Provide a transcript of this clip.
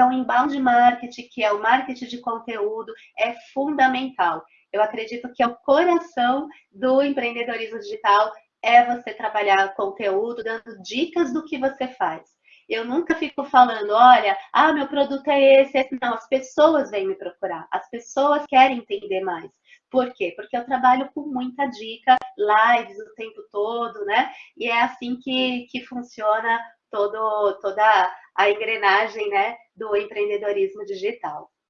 Então, inbound marketing, que é o marketing de conteúdo, é fundamental. Eu acredito que é o coração do empreendedorismo digital é você trabalhar conteúdo, dando dicas do que você faz. Eu nunca fico falando, olha, ah, meu produto é esse, esse. Não, as pessoas vêm me procurar, as pessoas querem entender mais. Por quê? Porque eu trabalho com muita dica, lives o tempo todo, né? E é assim que, que funciona todo, toda a engrenagem né, do empreendedorismo digital.